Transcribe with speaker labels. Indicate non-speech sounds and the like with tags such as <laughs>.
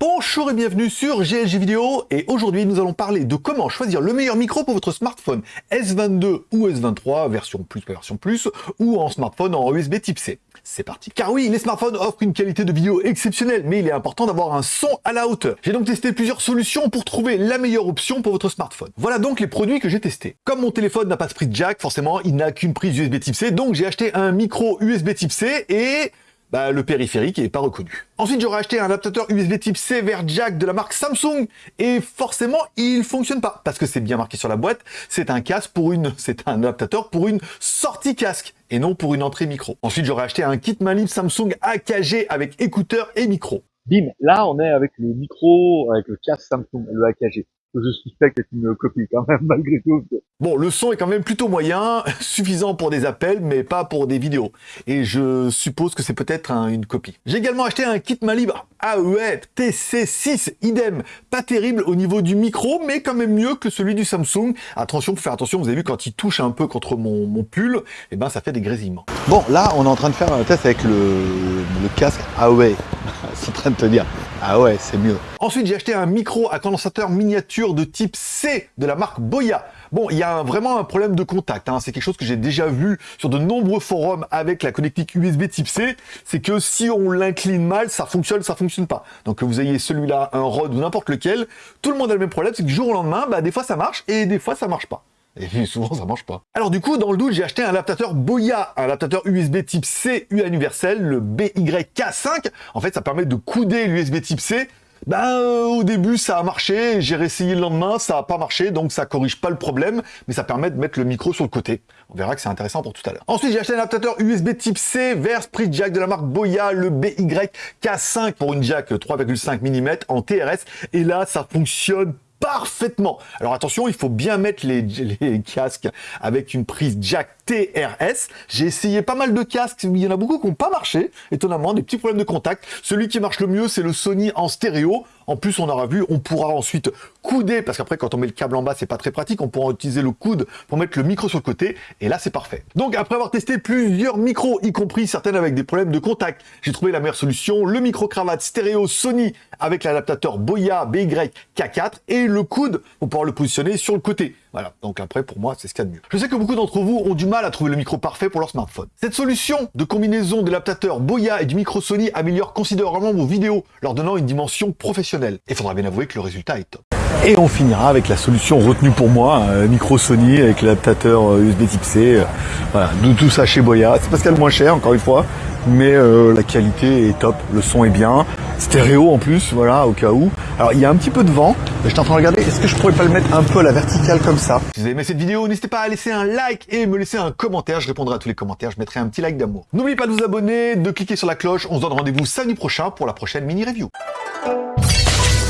Speaker 1: Bonjour et bienvenue sur GLG Vidéo et aujourd'hui nous allons parler de comment choisir le meilleur micro pour votre smartphone S22 ou S23 version plus version plus ou en smartphone en USB type C. C'est parti. Car oui, les smartphones offrent une qualité de vidéo exceptionnelle, mais il est important d'avoir un son à la hauteur. J'ai donc testé plusieurs solutions pour trouver la meilleure option pour votre smartphone. Voilà donc les produits que j'ai testés. Comme mon téléphone n'a pas de prise jack, forcément il n'a qu'une prise USB type C, donc j'ai acheté un micro USB type C et bah, le périphérique n'est pas reconnu. Ensuite, j'aurais acheté un adaptateur USB type C vers jack de la marque Samsung et forcément, il fonctionne pas parce que c'est bien marqué sur la boîte, c'est un casque pour une, <laughs> c'est un adaptateur pour une sortie casque et non pour une entrée micro. Ensuite, j'aurais acheté un kit manip Samsung AKG avec écouteurs et micro.
Speaker 2: Bim, là on est avec le micro, avec le casque Samsung, le AKG je suspecte est une copie quand même, <laughs> malgré tout.
Speaker 1: Bon, le son est quand même plutôt moyen, <laughs> suffisant pour des appels, mais pas pour des vidéos. Et je suppose que c'est peut-être une copie. J'ai également acheté un kit main libre AEE TC6, idem. Pas terrible au niveau du micro, mais quand même mieux que celui du Samsung. Attention, faut faire attention, vous avez vu, quand il touche un peu contre mon, mon pull, et eh ben ça fait des grésillements. Bon, là, on est en train de faire un test avec le, le casque AEE. <laughs> c'est en train de te dire, ah ouais, c'est mieux. Ensuite, j'ai acheté un micro à condensateur miniature de type C de la marque Boya. Bon, il y a vraiment un problème de contact. Hein. C'est quelque chose que j'ai déjà vu sur de nombreux forums avec la connectique USB type C. C'est que si on l'incline mal, ça fonctionne, ça fonctionne pas. Donc que vous ayez celui-là, un Rode ou n'importe lequel, tout le monde a le même problème. C'est que du jour au lendemain, bah, des fois ça marche et des fois ça marche pas. Et <laughs> souvent, ça marche pas. Alors du coup, dans le doute, j'ai acheté un adaptateur Boya, un adaptateur USB type C universel, le BYK5. En fait, ça permet de couder l'USB type C euh, au début, ça a marché, j'ai réessayé le lendemain, ça n'a pas marché, donc ça corrige pas le problème, mais ça permet de mettre le micro sur le côté. On verra que c'est intéressant pour tout à l'heure. Ensuite, j'ai acheté un adaptateur USB type C vers Jack de la marque Boya, le BYK5 pour une jack 3,5 mm en TRS, et là, ça fonctionne parfaitement. Alors attention, il faut bien mettre les, <laughs> les casques avec une prise jack TRS. J'ai essayé pas mal de casques, il y en a beaucoup qui n'ont pas marché, étonnamment, des petits problèmes de contact. Celui qui marche le mieux, c'est le Sony en stéréo. En plus, on aura vu, on pourra ensuite couder, parce qu'après, quand on met le câble en bas, c'est pas très pratique. On pourra utiliser le coude pour mettre le micro sur le côté, et là, c'est parfait. Donc, après avoir testé plusieurs micros, y compris certaines avec des problèmes de contact, j'ai trouvé la meilleure solution, le micro-cravate stéréo Sony avec l'adaptateur Boya BY-K4 et le coude pour pouvoir le positionner sur le côté. Voilà, donc après, pour moi, c'est ce qu'il y a de mieux. Je sais que beaucoup d'entre vous ont du mal à trouver le micro parfait pour leur smartphone. Cette solution de combinaison de l'adaptateur Boya et du micro Sony améliore considérablement vos vidéos, leur donnant une dimension professionnelle. Et faudra bien avouer que le résultat est top. Et on finira avec la solution retenue pour moi, un micro Sony avec l'adaptateur USB euh, type C. Euh, voilà, tout ça chez Boya. C'est parce qu'elle est moins cher, encore une fois, mais euh, la qualité est top, le son est bien, stéréo en plus, voilà, au cas où. Alors il y a un petit peu de vent, j'étais en train de regarder, est-ce que je pourrais pas le mettre un peu à la verticale comme ça? Si vous avez aimé cette vidéo, n'hésitez pas à laisser un like et me laisser un commentaire, je répondrai à tous les commentaires, je mettrai un petit like d'amour. N'oubliez pas de vous abonner, de cliquer sur la cloche, on se donne rendez-vous samedi prochain pour la prochaine mini-review.